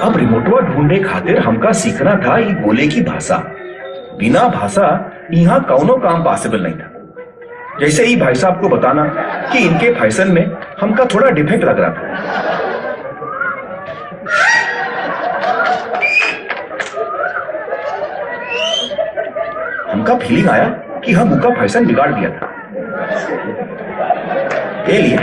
अब रिमोटवा ढूंढे खातिर हमका सीखना था ये बोले की भाषा। बिना भाषा यहाँ कौनो काम पॉसिबल नहीं था। जैसे ही भाई साहब को बताना कि इनके फ़ैशन में हमका थोड़ा डिफेक्ट लग रहा था। हमका फीलिंग आया कि हम उनका फ़ैशन बिगाड़ दिया था। ये लिए